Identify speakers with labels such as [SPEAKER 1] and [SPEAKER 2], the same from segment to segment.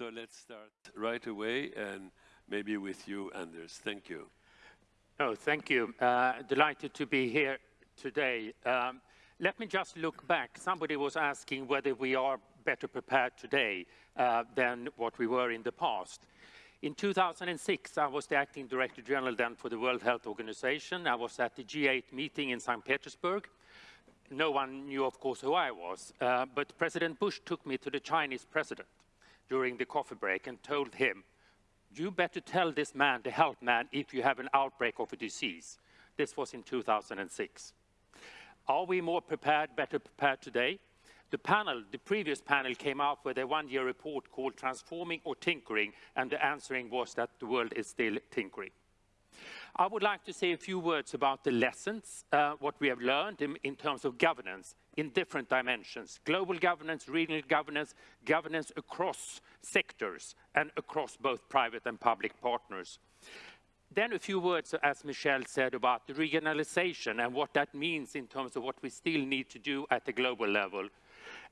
[SPEAKER 1] So let's start right away and maybe with you, Anders. Thank you.
[SPEAKER 2] Oh, thank you. Uh, delighted to be here today. Um, let me just look back. Somebody was asking whether we are better prepared today uh, than what we were in the past. In 2006, I was the acting director general then for the World Health Organization. I was at the G8 meeting in St. Petersburg. No one knew, of course, who I was, uh, but President Bush took me to the Chinese president during the coffee break and told him, you better tell this man, the health man, if you have an outbreak of a disease. This was in 2006. Are we more prepared, better prepared today? The panel, the previous panel came out with a one-year report called Transforming or Tinkering, and the answering was that the world is still tinkering. I would like to say a few words about the lessons, uh, what we have learned in, in, terms of governance in different dimensions. Global governance, regional governance, governance across sectors and across both private and public partners. Then a few words, as Michel said, about the regionalization and what that means in terms of what we still need to do at the global level.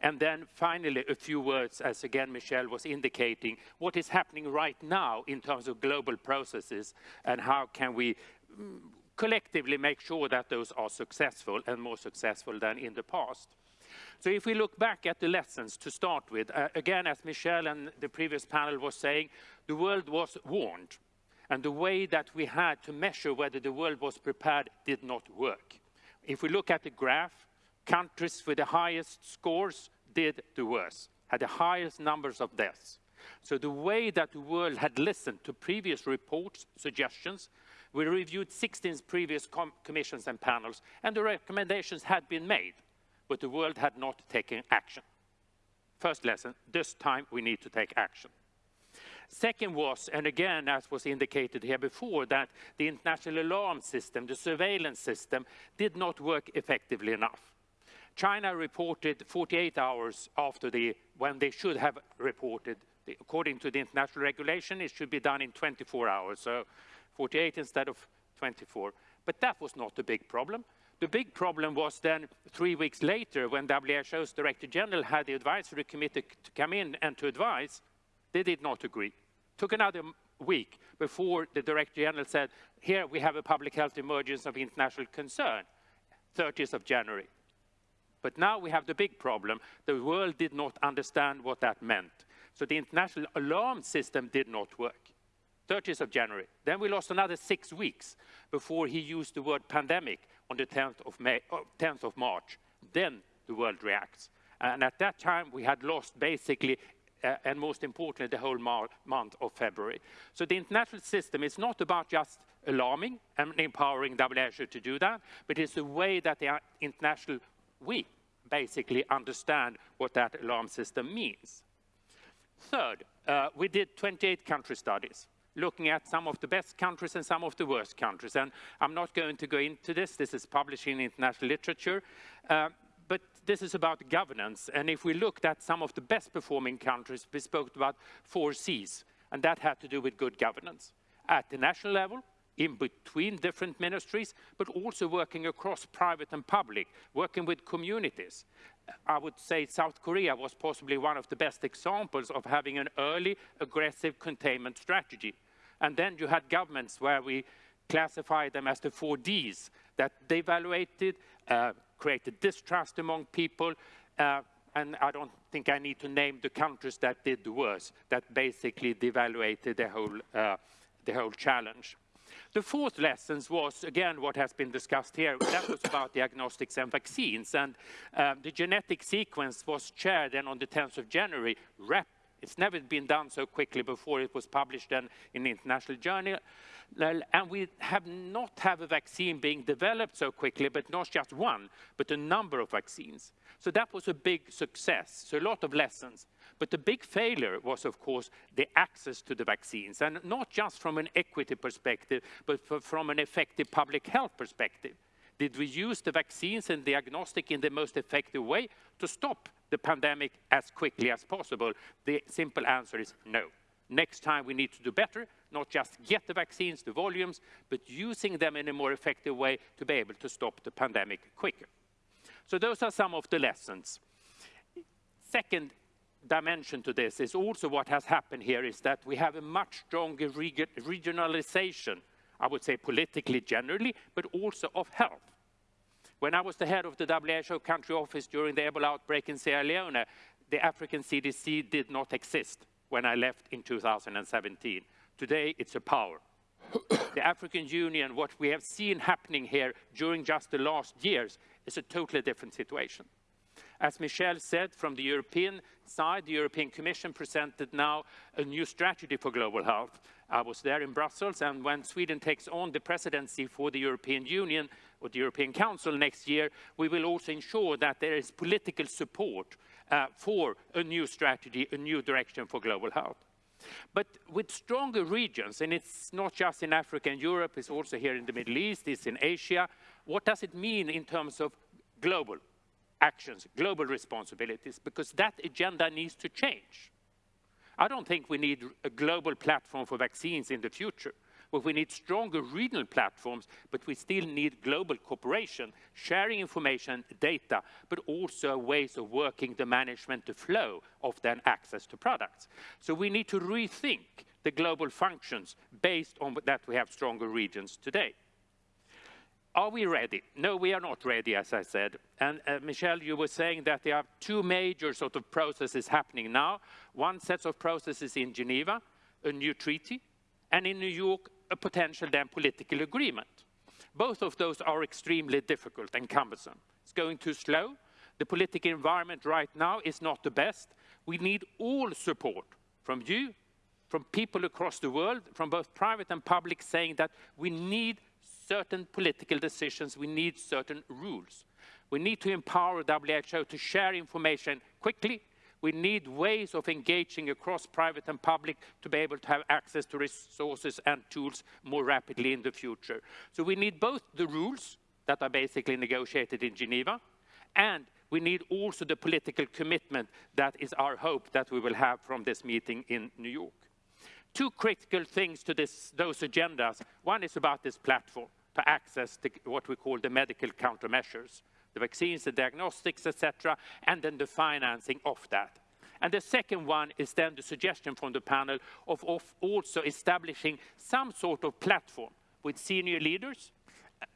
[SPEAKER 2] And then finally, a few words, as again Michel was indicating, what is happening right now in terms of global processes and how can we mm, collectively make sure that those are successful and more successful than in the past. So if we look back at the lessons to start with, uh, again, as Michel and the previous panel was saying, the world was warned. And the way that we had to measure whether the world was prepared did not work. If we look at the graph, countries with the highest scores did the worst, had the highest numbers of deaths. So the way that the world had listened to previous reports, suggestions, we reviewed 16 previous com commissions and panels, and the recommendations had been made, but the world had not taken action. First lesson, this time we need to take action. Second was, and again, as was indicated here before, that the international alarm system, the surveillance system, did not work effectively enough. China reported 48 hours after the, when they should have reported. According to the international regulation, it should be done in 24 hours, so 48 instead of 24. But that was not the big problem. The big problem was then three weeks later when WHO's Director General had the advisory committee to come in and to advise, they did not agree. Took another week before the Director General said, here we have a public health emergency of international concern, 30th of January. But now we have the big problem. The world did not understand what that meant. So the international alarm system did not work. 30th of January. Then we lost another six weeks before he used the word pandemic on the 10th of, May, oh, 10th of March. Then the world reacts. And at that time, we had lost basically, uh, and most importantly, the whole month of February. So the international system is not about just alarming and empowering WHO to do that, but it's a way that the international we basically understand what that alarm system means. Third, uh, we did 28 country studies looking at some of the best countries and some of the worst countries. And I'm not going to go into this. This is published in international literature. Uh, but this is about governance. And if we looked at some of the best performing countries, we spoke about four C's. And that had to do with good governance. At the national level, in between different ministries, but also working across private and public, working with communities. I would say South Korea was possibly one of the best examples of having an early, aggressive containment strategy. And then you had governments where we classified them as the four Ds, that they evaluated, uh, created distrust among people, uh, and I don't think I need to name the countries that did the worst, that basically devaluated the whole, uh, the whole challenge. The fourth lesson was, again, what has been discussed here. That was about diagnostics and vaccines. And um, the genetic sequence was shared then on the 10th of January. Rep it's never been done so quickly before it was published in the International Journal. And we have not have a vaccine being developed so quickly, but not just one, but a number of vaccines. So that was a big success. So a lot of lessons. But the big failure was, of course, the access to the vaccines, and not just from an equity perspective, but from an effective public health perspective. Did we use the vaccines and diagnostic in the most effective way to stop the pandemic as quickly as possible? The simple answer is no. Next time we need to do better, not just get the vaccines, the volumes, but using them in a more effective way to be able to stop the pandemic quicker. So those are some of the lessons. Second dimension to this is also what has happened here is that we have a much stronger regionalization, I would say politically generally, but also of health. When I was the head of the WHO country office during the Ebola outbreak in Sierra Leone, the African CDC did not exist when I left in 2017. Today, it's a power. the African Union, what we have seen happening here during just the last years, is a totally different situation. As Michel said, from the European side, the European Commission presented now a new strategy for global health. I was there in Brussels, and when Sweden takes on the presidency for the European Union or the European Council next year, we will also ensure that there is political support uh, for a new strategy, a new direction for global health. But with stronger regions, and it's not just in Africa and Europe, it's also here in the Middle East, it's in Asia, what does it mean in terms of global? Actions, global responsibilities, because that agenda needs to change. I don't think we need a global platform for vaccines in the future. But we need stronger regional platforms, but we still need global cooperation, sharing information, data, but also ways of working the management, the flow of then access to products. So we need to rethink the global functions based on that we have stronger regions today. Are we ready? No, we are not ready, as I said. And uh, Michel, you were saying that there are two major sort of processes happening now. One set of processes in Geneva, a new treaty, and in New York, a potential then political agreement. Both of those are extremely difficult and cumbersome. It's going too slow. The political environment right now is not the best. We need all support from you, from people across the world, from both private and public, saying that we need certain political decisions, we need certain rules. We need to empower WHO to share information quickly. We need ways of engaging across private and public to be able to have access to resources and tools more rapidly in the future. So we need both the rules that are basically negotiated in Geneva, and we need also the political commitment that is our hope that we will have from this meeting in New York. Two critical things to this, those agendas. One is about this platform access to what we call the medical countermeasures, the vaccines, the diagnostics, etc., and then the financing of that. And the second one is then the suggestion from the panel of, of also establishing some sort of platform with senior leaders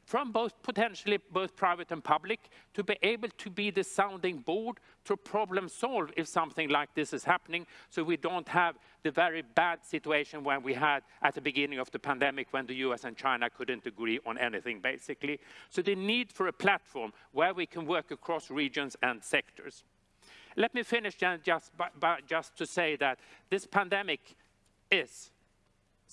[SPEAKER 2] from both potentially both private and public to be able to be the sounding board to problem solve if something like this is happening so we don't have the very bad situation when we had at the beginning of the pandemic when the US and China couldn't agree on anything basically. So the need for a platform where we can work across regions and sectors. Let me finish just, by, by, just to say that this pandemic is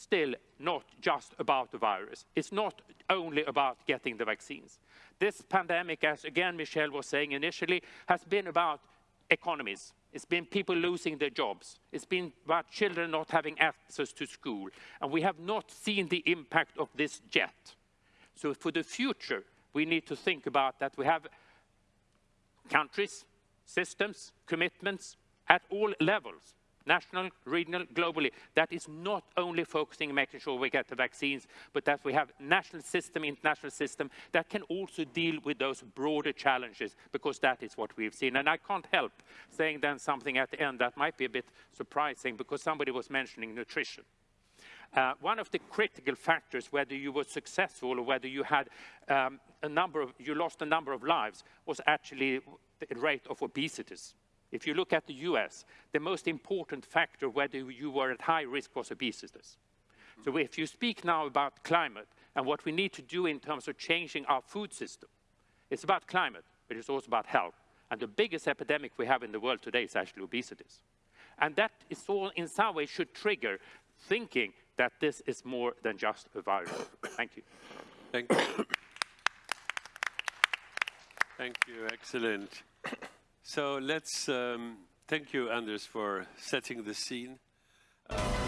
[SPEAKER 2] still not just about the virus. It's not only about getting the vaccines. This pandemic, as again Michel was saying initially, has been about economies. It's been people losing their jobs. It's been about children not having access to school. And we have not seen the impact of this yet. So for the future, we need to think about that we have countries, systems, commitments at all levels national, regional, globally, that is not only focusing on making sure we get the vaccines, but that we have national system, international system that can also deal with those broader challenges, because that is what we've seen. And I can't help saying then something at the end that might be a bit surprising, because somebody was mentioning nutrition. Uh, one of the critical factors, whether you were successful or whether you had um, a number of, you lost a number of lives, was actually the rate of obesity. If you look at the US, the most important factor whether you were at high risk was obesity. So if you speak now about climate and what we need to do in terms of changing our food system, it's about climate, but it's also about health. And the biggest epidemic we have in the world today is actually obesity. And that is all in some way should trigger thinking that this is more than just a virus. Thank you.
[SPEAKER 1] Thank you. Thank you, excellent. So let's um, thank you, Anders, for setting the scene. Uh,